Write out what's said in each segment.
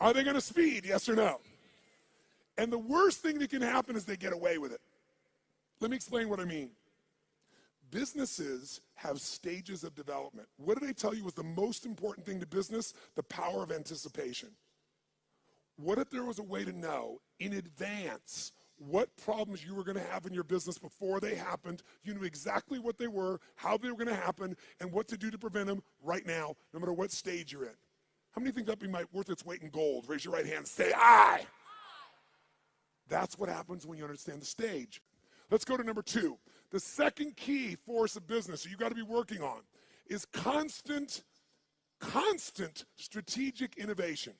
Are they going to speed? Yes or no? And the worst thing that can happen is they get away with it. Let me explain what I mean. Businesses have stages of development. What did I tell you was the most important thing to business? The power of anticipation. What if there was a way to know in advance what problems you were going to have in your business before they happened? You knew exactly what they were, how they were going to happen, and what to do to prevent them right now, no matter what stage you're in. How many think that'd be worth its weight in gold? Raise your right hand. Say aye. That's what happens when you understand the stage. Let's go to number two. The second key force of business you got to be working on is constant, constant strategic innovation.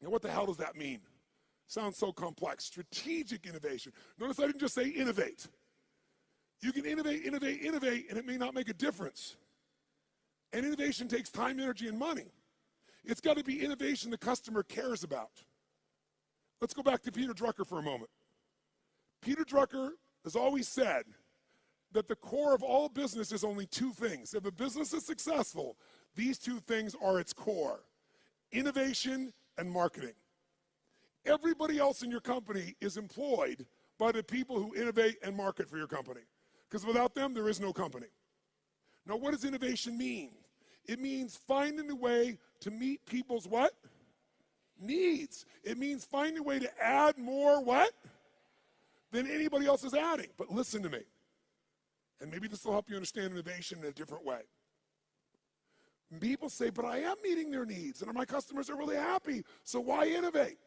Now, what the hell does that mean? Sounds so complex. Strategic innovation. Notice I didn't just say innovate. You can innovate, innovate, innovate, and it may not make a difference. And innovation takes time, energy, and money. It's got to be innovation the customer cares about. Let's go back to Peter Drucker for a moment. Peter Drucker has always said that the core of all business is only two things. If a business is successful, these two things are its core innovation and marketing. Everybody else in your company is employed by the people who innovate and market for your company. Because without them, there is no company. Now, what does innovation mean? It means finding a way to meet people's what? Needs. It means finding a way to add more what? than anybody else is adding. But listen to me. And maybe this will help you understand innovation in a different way. People say, but I am meeting their needs and my customers are really happy. So why innovate?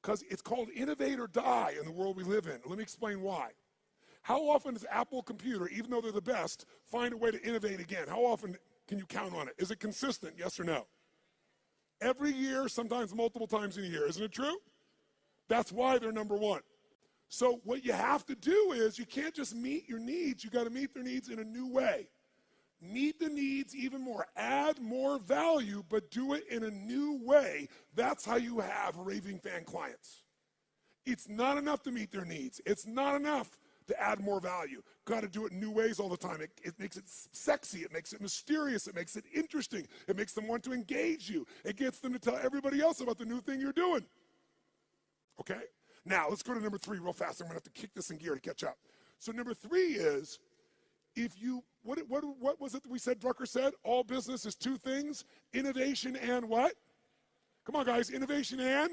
Because it's called innovate or die in the world we live in. Let me explain why. How often does Apple Computer, even though they're the best, find a way to innovate again? How often can you count on it? Is it consistent? Yes or no? Every year, sometimes multiple times in a year. Isn't it true? That's why they're number one. So what you have to do is you can't just meet your needs, you got to meet their needs in a new way. Meet the needs even more, add more value, but do it in a new way. That's how you have raving fan clients. It's not enough to meet their needs. It's not enough to add more value. Got to do it in new ways all the time. It, it, makes it sexy. It makes it mysterious. It makes it interesting. It makes them want to engage you. It gets them to tell everybody else about the new thing you're doing. Okay? Now, let's go to number three real fast. I'm going to have to kick this in gear to catch up. So, number three is if you, what, what, what was it that we said, Drucker said? All business is two things innovation and what? Come on, guys, innovation and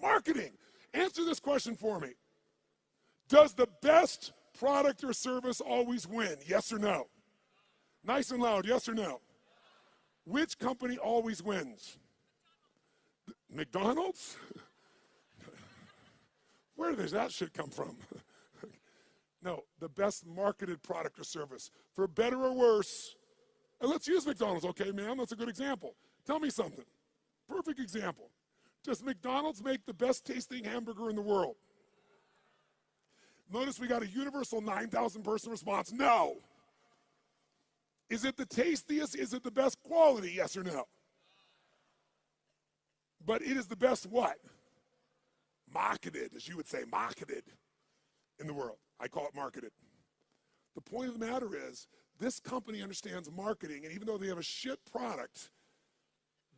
marketing. Answer this question for me Does the best product or service always win? Yes or no? Nice and loud, yes or no? Which company always wins? McDonald's? Where does that shit come from? no, the best marketed product or service. For better or worse, and let's use McDonald's, okay, ma'am? That's a good example. Tell me something. Perfect example. Does McDonald's make the best tasting hamburger in the world? Notice we got a universal 9,000 person response. No. Is it the tastiest? Is it the best quality? Yes or no? But it is the best what? marketed, as you would say, marketed in the world. I call it marketed. The point of the matter is, this company understands marketing, and even though they have a shit product,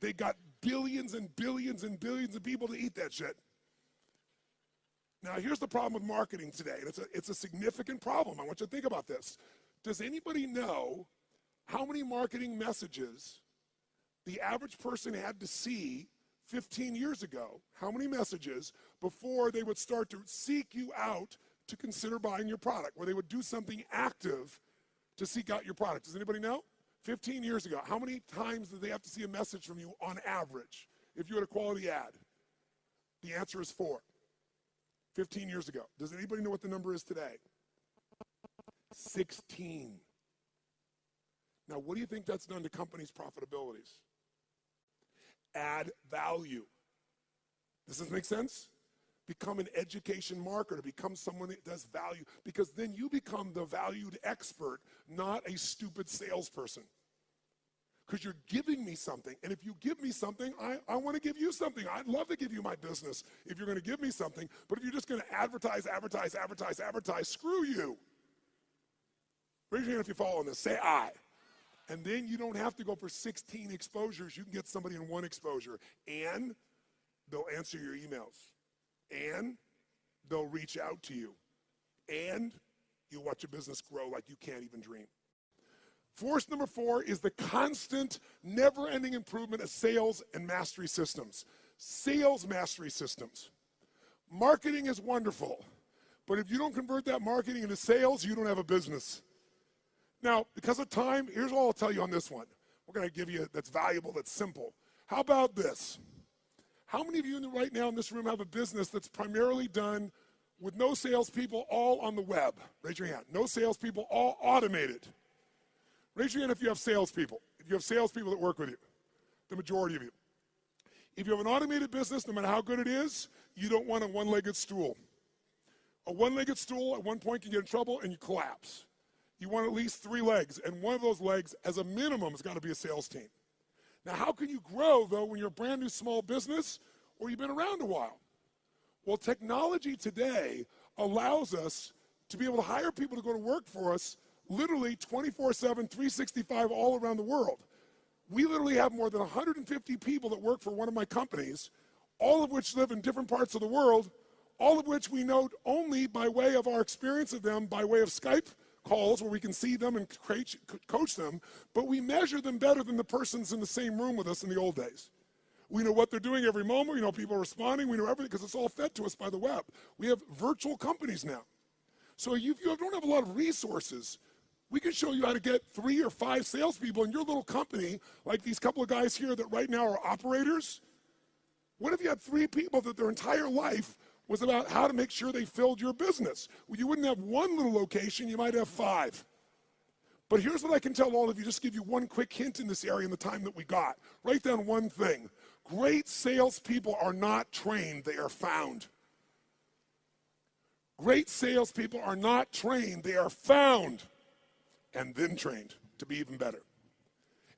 they got billions and billions and billions of people to eat that shit. Now, here's the problem with marketing today, and it's a, it's a significant problem. I want you to think about this. Does anybody know how many marketing messages the average person had to see 15 years ago, how many messages before they would start to seek you out to consider buying your product, where they would do something active to seek out your product? Does anybody know? 15 years ago, how many times did they have to see a message from you on average if you had a quality ad? The answer is four. 15 years ago. Does anybody know what the number is today? 16. Now, what do you think that's done to companies' profitabilities? add value. Does this make sense? Become an education marketer, become someone that does value, because then you become the valued expert, not a stupid salesperson. Because you're giving me something, and if you give me something, I, I want to give you something. I'd love to give you my business if you're going to give me something, but if you're just going to advertise, advertise, advertise, advertise, screw you. Raise your hand if you follow this. Say I. And then you don't have to go for 16 exposures. You can get somebody in one exposure. And they'll answer your emails. And they'll reach out to you. And you'll watch your business grow like you can't even dream. Force number four is the constant, never ending improvement of sales and mastery systems. Sales mastery systems. Marketing is wonderful, but if you don't convert that marketing into sales, you don't have a business. Now, because of time, here's all I'll tell you on this one. We're going to give you that's valuable, that's simple. How about this? How many of you right now in this room have a business that's primarily done with no salespeople, all on the web? Raise your hand. No salespeople, all automated. Raise your hand if you have salespeople. If you have salespeople that work with you, the majority of you. If you have an automated business, no matter how good it is, you don't want a one legged stool. A one legged stool at one point can get in trouble and you collapse. You want at least three legs, and one of those legs, as a minimum, has got to be a sales team. Now, how can you grow, though, when you're a brand new small business or you've been around a while? Well, technology today allows us to be able to hire people to go to work for us literally 24 7, 365 all around the world. We literally have more than 150 people that work for one of my companies, all of which live in different parts of the world, all of which we know only by way of our experience of them, by way of Skype calls where we can see them and coach them, but we measure them better than the persons in the same room with us in the old days. We know what they're doing every moment. We know people are responding. We know everything because it's all fed to us by the web. We have virtual companies now. So if you don't have a lot of resources, we can show you how to get three or five salespeople in your little company, like these couple of guys here that right now are operators. What if you had three people that their entire life was about how to make sure they filled your business? Well, you wouldn't have one little location, you might have five. But here's what I can tell all of you, just give you one quick hint in this area in the time that we got. Write down one thing. Great salespeople are not trained, they are found. Great salespeople are not trained, they are found and then trained to be even better.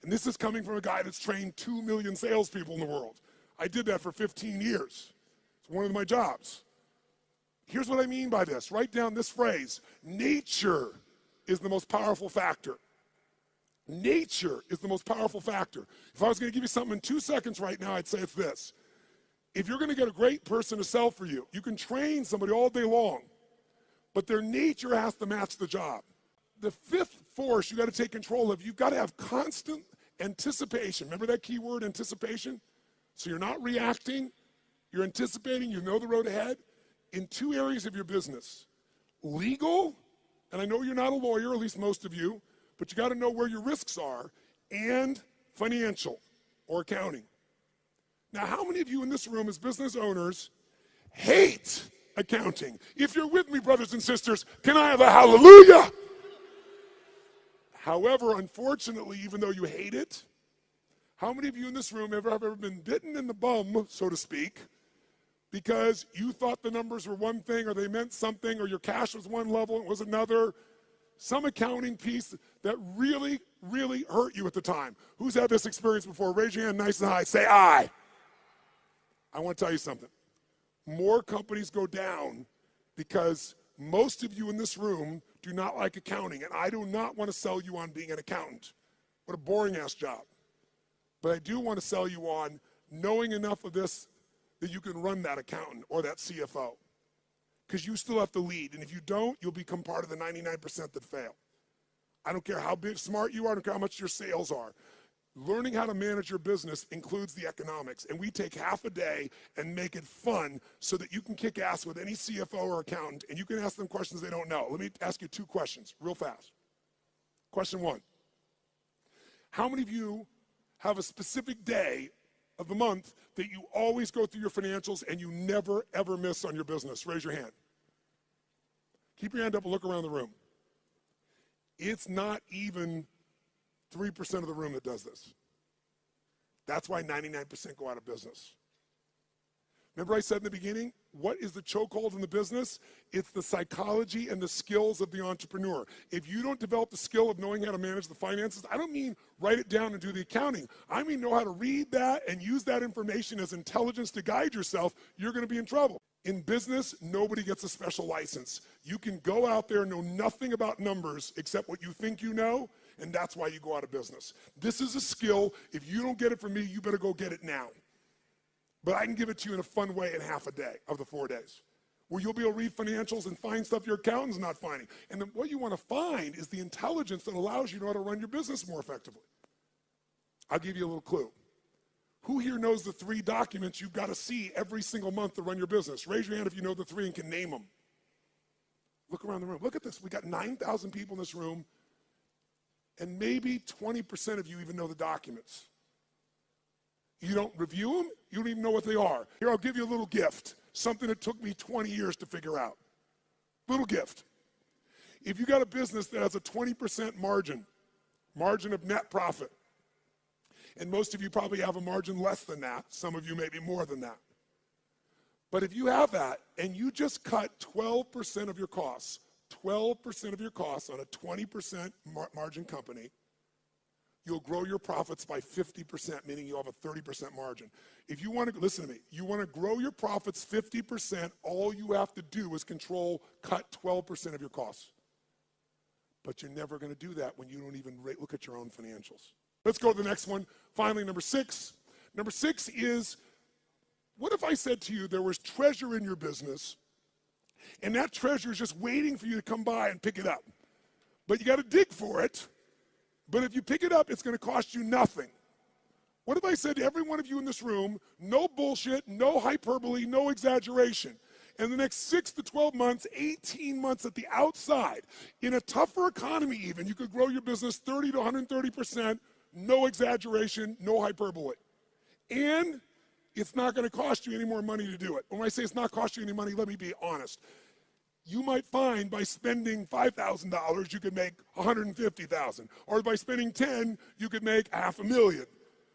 And this is coming from a guy that's trained 2 million salespeople in the world. I did that for 15 years. It's one of my jobs. Here's what I mean by this. Write down this phrase nature is the most powerful factor. Nature is the most powerful factor. If I was going to give you something in two seconds right now, I'd say it's this. If you're going to get a great person to sell for you, you can train somebody all day long, but their nature has to match the job the fifth force you got to take control of, you've got to have constant anticipation. Remember that key word, anticipation? So you're not reacting, you're anticipating, you know the road ahead in two areas of your business legal, and I know you're not a lawyer, at least most of you, but you got to know where your risks are, and financial or accounting. Now, how many of you in this room as business owners hate accounting? If you're with me, brothers and sisters, can I have a hallelujah? However, unfortunately, even though you hate it, how many of you in this room ever have ever been bitten in the bum, so to speak, because you thought the numbers were one thing or they meant something or your cash was one level and it was another? Some accounting piece that really, really hurt you at the time. Who's had this experience before? Raise your hand nice and high. Say I. I want to tell you something. More companies go down because most of you in this room do not like accounting, and I do not want to sell you on being an accountant. What a boring ass job. But I do want to sell you on knowing enough of this that you can run that accountant or that CFO. Because you still have to lead. And if you don't, you'll become part of the 99% that fail. I don't care how big, smart you are, I don't care how much your sales are. Learning how to manage your business includes the economics, and we take half a day and make it fun so that you can kick ass with any CFO or accountant and you can ask them questions they don't know. Let me ask you two questions real fast. Question one How many of you have a specific day of the month that you always go through your financials and you never ever miss on your business? Raise your hand. Keep your hand up and look around the room. It's not even 3% of the room that does this. That's why 99% go out of business. Remember, I said in the beginning, what is the chokehold in the business? It's the psychology and the skills of the entrepreneur. If you don't develop the skill of knowing how to manage the finances, I don't mean write it down and do the accounting. I mean know how to read that and use that information as intelligence to guide yourself, you're going to be in trouble. In business, nobody gets a special license. You can go out there and know nothing about numbers except what you think you know, and that's why you go out of business. This is a skill. If you don't get it from me, you better go get it now. But I can give it to you in a fun way in half a day of the four days where you'll be able to read financials and find stuff your accountant's not finding. And then what you want to find is the intelligence that allows you to know how to run your business more effectively. I'll give you a little clue. Who here knows the three documents you've got to see every single month to run your business? Raise your hand if you know the three and can name them. Look around the room. Look at this. We got 9,000 people in this room, and maybe 20% of you even know the documents. You don't review them, you don't even know what they are. Here, I'll give you a little gift, something that took me 20 years to figure out. Little gift. If you got a business that has a 20% margin, margin of net profit, and most of you probably have a margin less than that, some of you maybe more than that. But if you have that and you just cut 12% of your costs, 12% of your costs on a 20% mar margin company, you'll grow your profits by 50%, meaning you'll have a 30% margin. If you want to, listen to me, you want to grow your profits 50%, all you have to do is control, cut 12% of your costs. But you're never going to do that when you don't even look at your own financials. Let's go to the next one. Finally, number six. Number six is what if I said to you there was treasure in your business and that treasure is just waiting for you to come by and pick it up? But you got to dig for it. But if you pick it up, it's going to cost you nothing. What if I said to every one of you in this room, no bullshit, no hyperbole, no exaggeration? In the next six to 12 months, 18 months at the outside, in a tougher economy even, you could grow your business 30 to 130%, no exaggeration, no hyperbole. And it's not going to cost you any more money to do it. When I say it's not cost you any money, let me be honest. You might find by spending $5,000, you could make 150,000, or by spending 10, you could make half a million.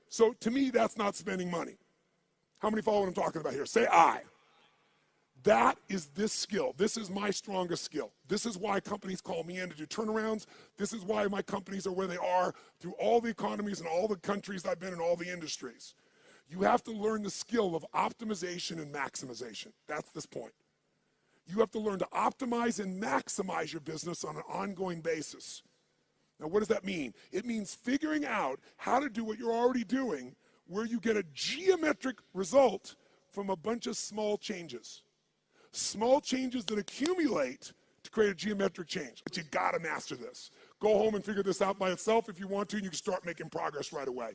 So to me, that's not spending money. How many follow what I'm talking about here? Say I. That is this skill. This is my strongest skill. This is why companies call me in to do turnarounds. This is why my companies are where they are through all the economies and all the countries I've been in, all the industries. You have to learn the skill of optimization and maximization. That's this point. You have to learn to optimize and maximize your business on an ongoing basis. Now, what does that mean? It means figuring out how to do what you're already doing where you get a geometric result from a bunch of small changes. Small changes that accumulate to create a geometric change. But you gotta master this. Go home and figure this out by itself if you want to, and you can start making progress right away.